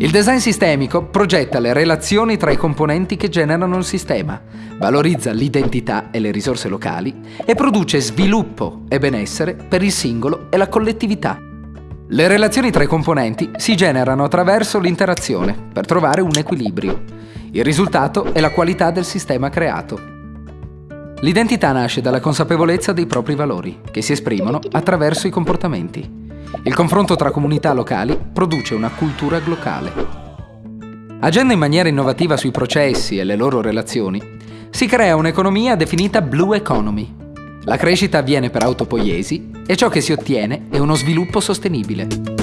Il design sistemico progetta le relazioni tra i componenti che generano il sistema, valorizza l'identità e le risorse locali e produce sviluppo e benessere per il singolo e la collettività. Le relazioni tra i componenti si generano attraverso l'interazione per trovare un equilibrio. Il risultato è la qualità del sistema creato. L'identità nasce dalla consapevolezza dei propri valori, che si esprimono attraverso i comportamenti. Il confronto tra comunità locali produce una cultura locale. Agendo in maniera innovativa sui processi e le loro relazioni, si crea un'economia definita Blue Economy. La crescita avviene per autopoiesi e ciò che si ottiene è uno sviluppo sostenibile.